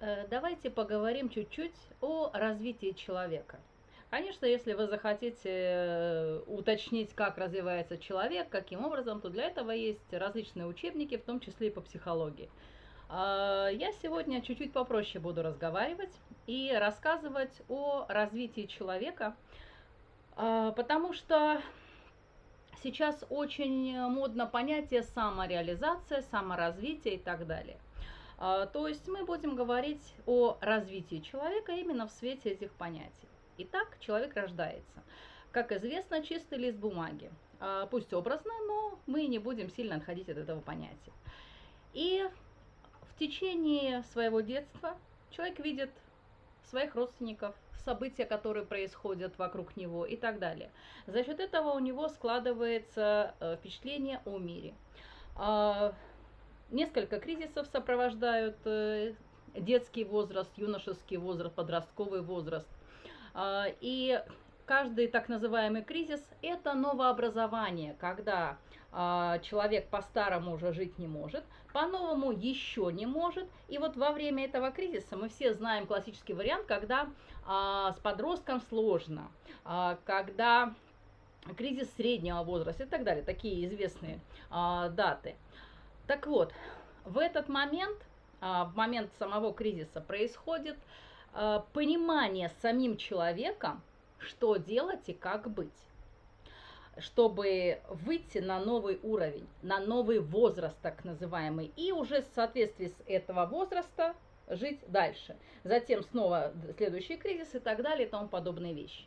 Э, давайте поговорим чуть-чуть о развитии человека. Конечно, если вы захотите э, уточнить, как развивается человек, каким образом, то для этого есть различные учебники, в том числе и по психологии. А, я сегодня чуть-чуть попроще буду разговаривать и рассказывать о развитии человека, а, потому что сейчас очень модно понятие самореализация, саморазвитие и так далее. А, то есть мы будем говорить о развитии человека именно в свете этих понятий. Итак, человек рождается. Как известно, чистый лист бумаги. А, пусть образно, но мы не будем сильно отходить от этого понятия. И в течение своего детства человек видит своих родственников, события, которые происходят вокруг него и так далее. За счет этого у него складывается э, впечатление о мире. Несколько кризисов сопровождают э, детский возраст, юношеский возраст, подростковый возраст. А, и каждый так называемый кризис – это новообразование, когда а, человек по-старому уже жить не может, по-новому еще не может. И вот во время этого кризиса мы все знаем классический вариант, когда а, с подростком сложно, когда кризис среднего возраста и так далее, такие известные даты – так вот, в этот момент, а, в момент самого кризиса происходит а, понимание самим человеком, что делать и как быть чтобы выйти на новый уровень, на новый возраст так называемый, и уже в соответствии с этого возраста жить дальше. Затем снова следующий кризис и так далее и тому подобные вещи.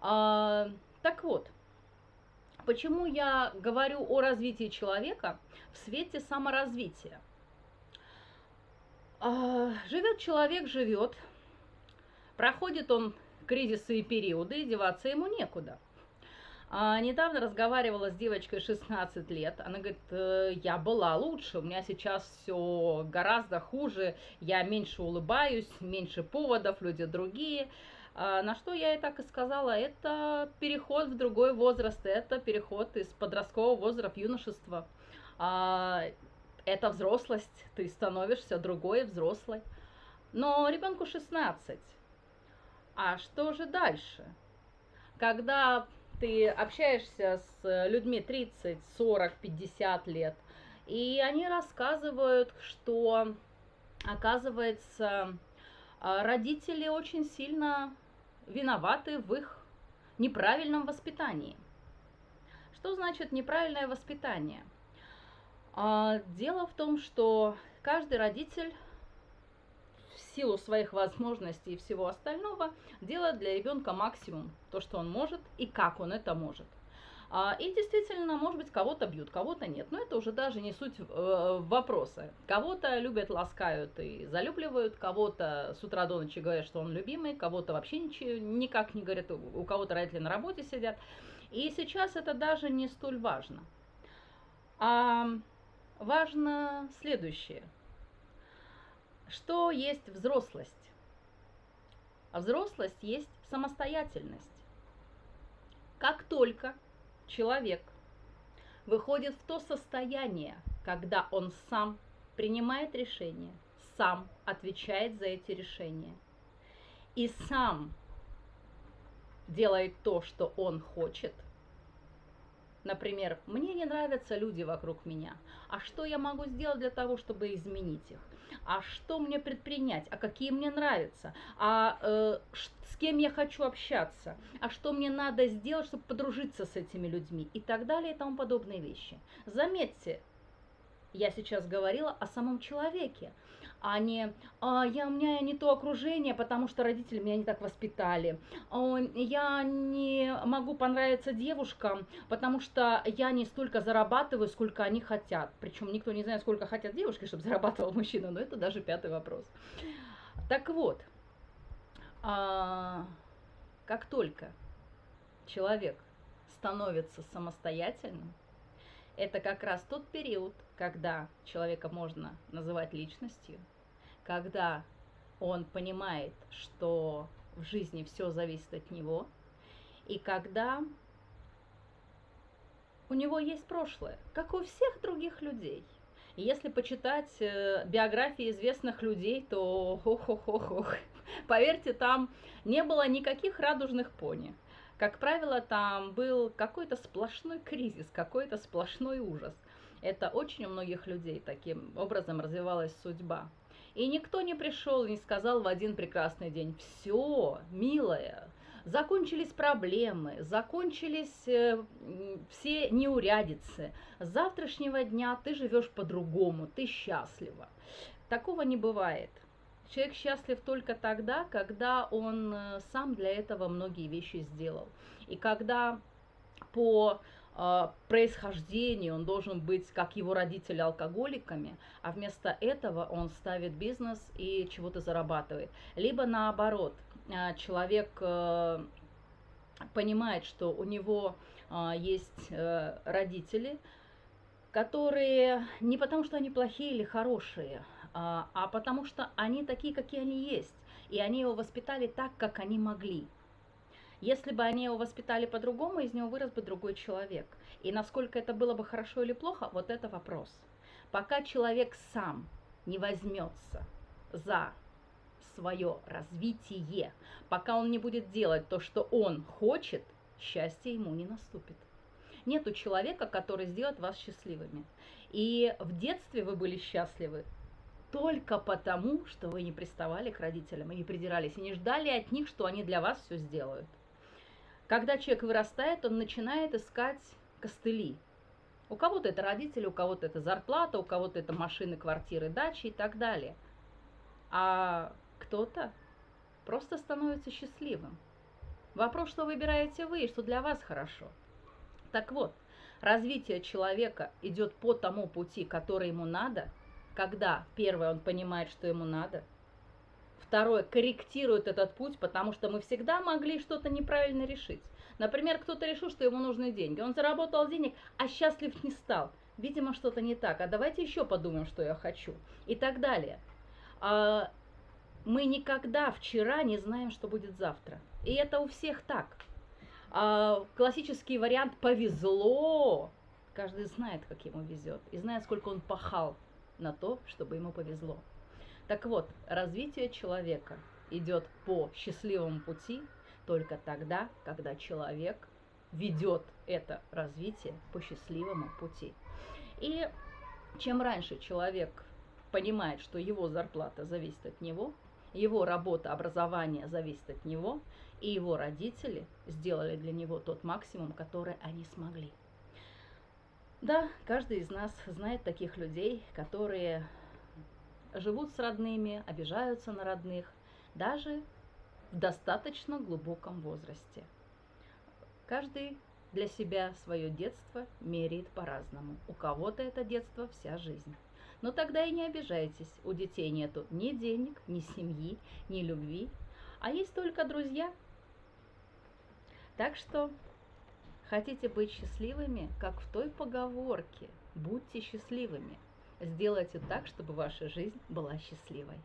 А, так вот, Почему я говорю о развитии человека в свете саморазвития? А, живет человек, живет, проходит он кризисы и периоды, и деваться ему некуда. А, недавно разговаривала с девочкой 16 лет. Она говорит, «Э, я была лучше, у меня сейчас все гораздо хуже, я меньше улыбаюсь, меньше поводов, люди другие. А, на что я и так и сказала, это переход в другой возраст, это переход из подросткового возраста в юношество. А, это взрослость, ты становишься другой, взрослой. Но ребенку 16. А что же дальше? Когда ты общаешься с людьми 30, 40, 50 лет, и они рассказывают, что, оказывается, а, родители очень сильно виноваты в их неправильном воспитании. Что значит неправильное воспитание? А, дело в том, что каждый родитель в силу своих возможностей и всего остального делает для ребенка максимум, то, что он может и как он это может – и действительно, может быть, кого-то бьют, кого-то нет. Но это уже даже не суть э, вопроса. Кого-то любят, ласкают и залюбливают, кого-то с утра до ночи говорят, что он любимый, кого-то вообще ничего, никак не говорят, у кого-то родители на работе сидят. И сейчас это даже не столь важно. А важно следующее. Что есть взрослость? А взрослость есть самостоятельность. Как только человек выходит в то состояние, когда он сам принимает решения, сам отвечает за эти решения и сам делает то, что он хочет – Например, мне не нравятся люди вокруг меня. А что я могу сделать для того, чтобы изменить их? А что мне предпринять? А какие мне нравятся? А э, с кем я хочу общаться? А что мне надо сделать, чтобы подружиться с этими людьми? И так далее и тому подобные вещи. Заметьте, я сейчас говорила о самом человеке, а не а, я, у меня не то окружение, потому что родители меня не так воспитали. А, я не могу понравиться девушкам, потому что я не столько зарабатываю, сколько они хотят. Причем никто не знает, сколько хотят девушки, чтобы зарабатывал мужчина, но это даже пятый вопрос. Так вот, а, как только человек становится самостоятельным, это как раз тот период, когда человека можно называть личностью, когда он понимает, что в жизни все зависит от него, и когда у него есть прошлое, как у всех других людей. И если почитать э, биографии известных людей, то ох-ох-ох-ох, поверьте, там не было никаких радужных пони. Как правило, там был какой-то сплошной кризис, какой-то сплошной ужас. Это очень у многих людей таким образом развивалась судьба. И никто не пришел и не сказал в один прекрасный день, все, милая, закончились проблемы, закончились э, все неурядицы. С завтрашнего дня ты живешь по-другому, ты счастлива. Такого не бывает. Человек счастлив только тогда, когда он э, сам для этого многие вещи сделал. И когда по э, происхождению он должен быть, как его родители, алкоголиками, а вместо этого он ставит бизнес и чего-то зарабатывает. Либо наоборот, э, человек э, понимает, что у него э, есть э, родители, которые не потому, что они плохие или хорошие, а, а потому что они такие, какие они есть. И они его воспитали так, как они могли. Если бы они его воспитали по-другому, из него вырос бы другой человек. И насколько это было бы хорошо или плохо, вот это вопрос. Пока человек сам не возьмется за свое развитие, пока он не будет делать то, что он хочет, счастье ему не наступит. Нету человека, который сделает вас счастливыми. И в детстве вы были счастливы только потому, что вы не приставали к родителям и не придирались, и не ждали от них, что они для вас все сделают. Когда человек вырастает, он начинает искать костыли. У кого-то это родители, у кого-то это зарплата, у кого-то это машины, квартиры, дачи и так далее. А кто-то просто становится счастливым. Вопрос, что выбираете вы и что для вас хорошо. Так вот, развитие человека идет по тому пути, который ему надо – когда, первое, он понимает, что ему надо, второе, корректирует этот путь, потому что мы всегда могли что-то неправильно решить. Например, кто-то решил, что ему нужны деньги. Он заработал денег, а счастлив не стал. Видимо, что-то не так. А давайте еще подумаем, что я хочу. И так далее. А, мы никогда вчера не знаем, что будет завтра. И это у всех так. А, классический вариант «повезло». Каждый знает, как ему везет. И знает, сколько он пахал на то, чтобы ему повезло. Так вот, развитие человека идет по счастливому пути только тогда, когда человек ведет это развитие по счастливому пути. И чем раньше человек понимает, что его зарплата зависит от него, его работа, образование зависит от него, и его родители сделали для него тот максимум, который они смогли. Да, каждый из нас знает таких людей, которые живут с родными, обижаются на родных, даже в достаточно глубоком возрасте. Каждый для себя свое детство меряет по-разному. У кого-то это детство вся жизнь. Но тогда и не обижайтесь, у детей нету ни денег, ни семьи, ни любви, а есть только друзья. Так что Хотите быть счастливыми, как в той поговорке «Будьте счастливыми». Сделайте так, чтобы ваша жизнь была счастливой.